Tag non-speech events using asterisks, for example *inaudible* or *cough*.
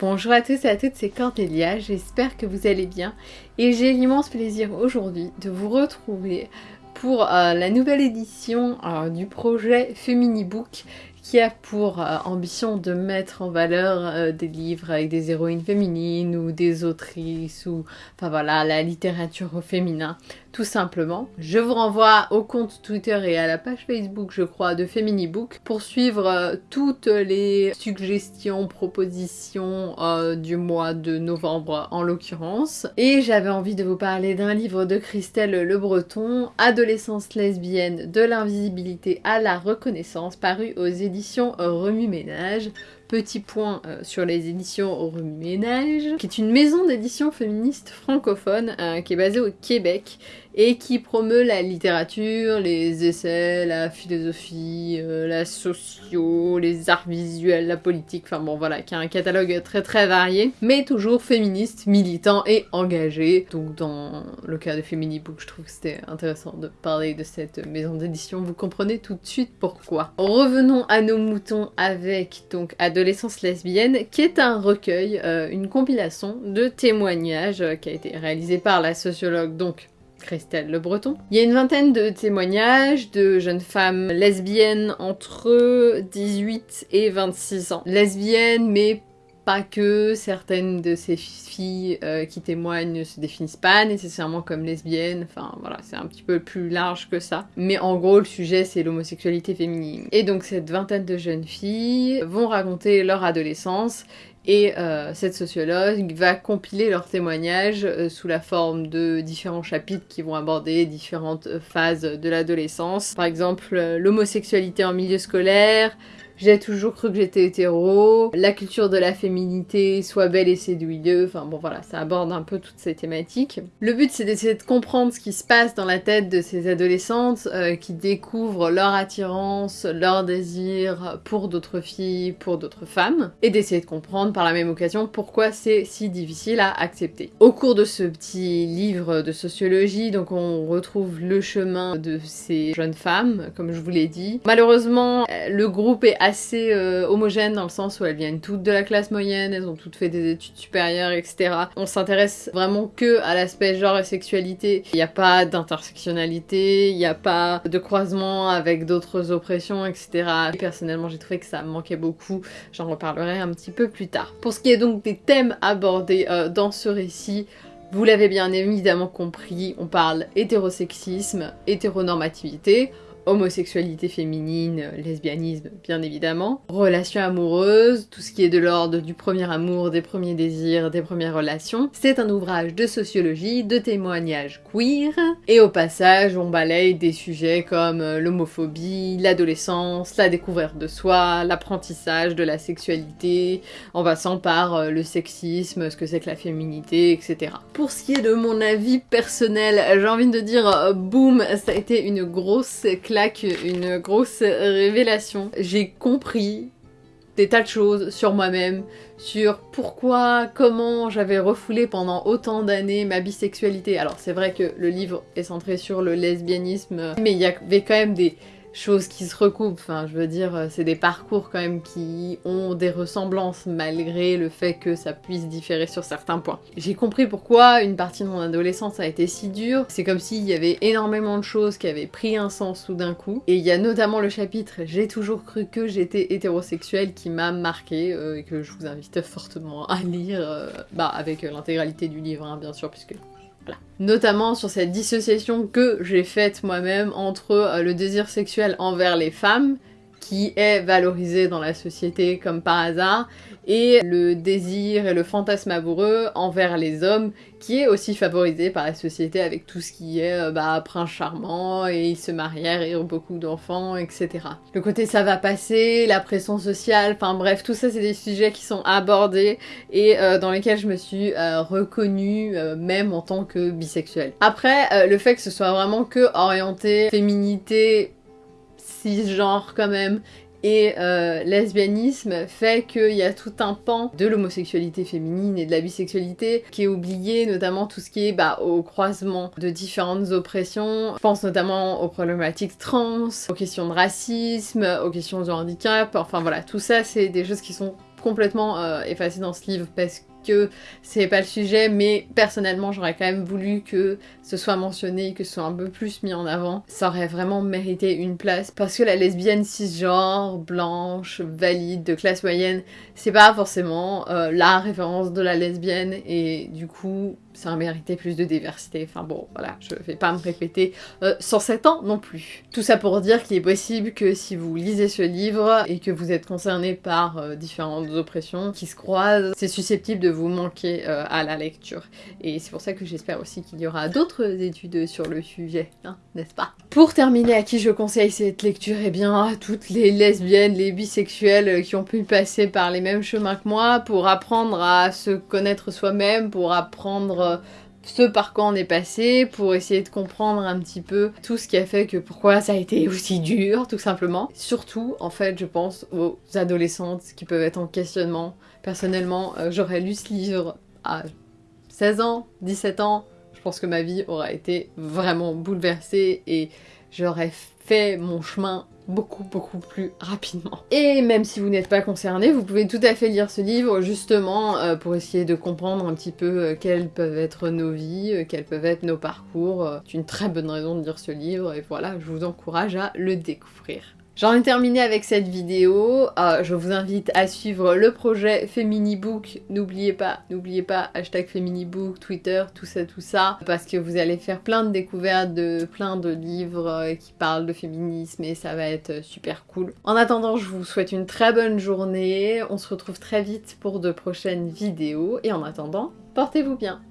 Bonjour à tous et à toutes, c'est Cordélia, j'espère que vous allez bien. Et j'ai l'immense plaisir aujourd'hui de vous retrouver pour euh, la nouvelle édition euh, du projet Feminibook qui a pour euh, ambition de mettre en valeur des livres avec des héroïnes féminines ou des autrices ou enfin voilà la littérature au féminin tout simplement. Je vous renvoie au compte Twitter et à la page Facebook, je crois, de Feminibook pour suivre euh, toutes les suggestions, propositions euh, du mois de novembre en l'occurrence. Et j'avais envie de vous parler d'un livre de Christelle Le Breton, Adolescence lesbienne, de l'invisibilité à la reconnaissance, paru aux éditions Remue Ménage petit point euh, sur les éditions Remue-Ménage, qui est une maison d'édition féministe francophone qui est basée au Québec et qui promeut la littérature, les essais, la philosophie, euh, la socio, les arts visuels, la politique, enfin bon voilà, qui a un catalogue très très varié, mais toujours féministe, militant et engagé. Donc dans le cas de Feminibook, je trouve que c'était intéressant de parler de cette maison d'édition, vous comprenez tout de suite pourquoi. Revenons à nos moutons avec donc Adolescence lesbienne, qui est un recueil, euh, une compilation de témoignages euh, qui a été réalisé par la sociologue donc Christelle Le Breton. Il y a une vingtaine de témoignages de jeunes femmes lesbiennes entre 18 et 26 ans. Lesbiennes, mais pas que certaines de ces filles euh, qui témoignent ne se définissent pas nécessairement comme lesbiennes, enfin voilà, c'est un petit peu plus large que ça. Mais en gros, le sujet c'est l'homosexualité féminine. Et donc cette vingtaine de jeunes filles vont raconter leur adolescence et euh, cette sociologue va compiler leurs témoignages euh, sous la forme de différents chapitres qui vont aborder différentes phases de l'adolescence. Par exemple, l'homosexualité en milieu scolaire, j'ai toujours cru que j'étais hétéro, la culture de la féminité, soit belle et séduiseuse, enfin bon voilà, ça aborde un peu toutes ces thématiques. Le but c'est d'essayer de comprendre ce qui se passe dans la tête de ces adolescentes euh, qui découvrent leur attirance, leur désir pour d'autres filles, pour d'autres femmes, et d'essayer de comprendre par la même occasion pourquoi c'est si difficile à accepter. Au cours de ce petit livre de sociologie, donc on retrouve le chemin de ces jeunes femmes, comme je vous l'ai dit. Malheureusement, le groupe est assez assez euh, homogène dans le sens où elles viennent toutes de la classe moyenne, elles ont toutes fait des études supérieures, etc. On s'intéresse vraiment que à l'aspect genre et sexualité. Il n'y a pas d'intersectionnalité, il n'y a pas de croisement avec d'autres oppressions, etc. personnellement, j'ai trouvé que ça manquait beaucoup. J'en reparlerai un petit peu plus tard. Pour ce qui est donc des thèmes abordés euh, dans ce récit, vous l'avez bien évidemment compris, on parle hétérosexisme, hétéronormativité, homosexualité féminine, lesbianisme bien évidemment, relations amoureuses, tout ce qui est de l'ordre du premier amour, des premiers désirs, des premières relations. C'est un ouvrage de sociologie, de témoignages queer, et au passage on balaye des sujets comme l'homophobie, l'adolescence, la découverte de soi, l'apprentissage de la sexualité, en passant par euh, le sexisme, ce que c'est que la féminité, etc. Pour ce qui est de mon avis personnel, j'ai envie de dire euh, boum, ça a été une grosse une grosse révélation. J'ai compris des tas de choses sur moi-même, sur pourquoi, comment j'avais refoulé pendant autant d'années ma bisexualité. Alors c'est vrai que le livre est centré sur le lesbianisme, mais il y avait quand même des choses qui se recoupent. Enfin, je veux dire, euh, c'est des parcours quand même qui ont des ressemblances malgré le fait que ça puisse différer sur certains points. J'ai compris pourquoi une partie de mon adolescence a été si dure. C'est comme s'il y avait énormément de choses qui avaient pris un sens tout d'un coup. Et il y a notamment le chapitre « J'ai toujours cru que j'étais hétérosexuel » qui m'a marqué euh, et que je vous invite fortement à lire, euh, bah avec l'intégralité du livre hein, bien sûr puisque Notamment sur cette dissociation que j'ai faite moi-même entre euh, le désir sexuel envers les femmes, qui est valorisé dans la société comme par hasard, et le désir et le fantasme amoureux envers les hommes qui est aussi favorisé par la société avec tout ce qui est euh, bah, prince charmant et ils se marièrent et ont beaucoup d'enfants, etc. Le côté ça va passer, la pression sociale, enfin bref, tout ça c'est des sujets qui sont abordés et euh, dans lesquels je me suis euh, reconnue même en tant que bisexuelle. Après, le fait que ce soit vraiment que orienté féminité cisgenre quand même et euh, lesbianisme fait qu'il y a tout un pan de l'homosexualité féminine et de la bisexualité qui est oublié, notamment tout ce qui est bah, au croisement de différentes oppressions. Je pense notamment aux problématiques trans, aux questions de racisme, aux questions de handicap, enfin voilà, tout ça c'est des choses qui sont complètement euh, effacé dans ce livre parce que c'est pas le sujet, mais personnellement j'aurais quand même voulu que ce soit mentionné, que ce soit un peu plus mis en avant. Ça aurait vraiment mérité une place parce que la lesbienne cisgenre, blanche, valide, de classe moyenne, c'est pas forcément euh, la référence de la lesbienne et du coup ça a mérité plus de diversité. Enfin bon, voilà, je vais pas me répéter euh, 107 ans non plus. Tout ça pour dire qu'il est possible que si vous lisez ce livre et que vous êtes concerné par euh, différentes oppressions qui se croisent, c'est susceptible de vous manquer euh, à la lecture. Et c'est pour ça que j'espère aussi qu'il y aura d'autres études sur le sujet, hein, n'est-ce pas? Pour terminer, à qui je conseille cette lecture? Eh bien, à toutes les lesbiennes, les bisexuelles qui ont pu passer par les mêmes chemins que moi pour apprendre à se connaître soi-même, pour apprendre ce par quoi on est passé pour essayer de comprendre un petit peu tout ce qui a fait que pourquoi ça a été *laughs* aussi dur, tout simplement. Surtout, en fait, je pense aux adolescentes qui peuvent être en questionnement. Personnellement, euh, j'aurais lu ce livre à 16 ans, 17 ans. Je pense que ma vie aurait été vraiment bouleversée et j'aurais fait mon chemin beaucoup beaucoup plus rapidement. Et même si vous n'êtes pas concerné, vous pouvez tout à fait lire ce livre justement euh, pour essayer de comprendre un petit peu euh, quelles peuvent être nos vies, euh, quels peuvent être nos parcours. C'est une très bonne raison de lire ce livre et voilà, je vous encourage à le découvrir. J'en ai terminé avec cette vidéo. Euh, je vous invite à suivre le projet Feminibook. N'oubliez pas, n'oubliez pas, hashtag Feminibook, Twitter, tout ça, tout ça. Parce que vous allez faire plein de découvertes de plein de livres euh, qui parlent de féminisme et ça va être super cool. En attendant, je vous souhaite une très bonne journée. On se retrouve très vite pour de prochaines vidéos. Et en attendant, portez-vous bien.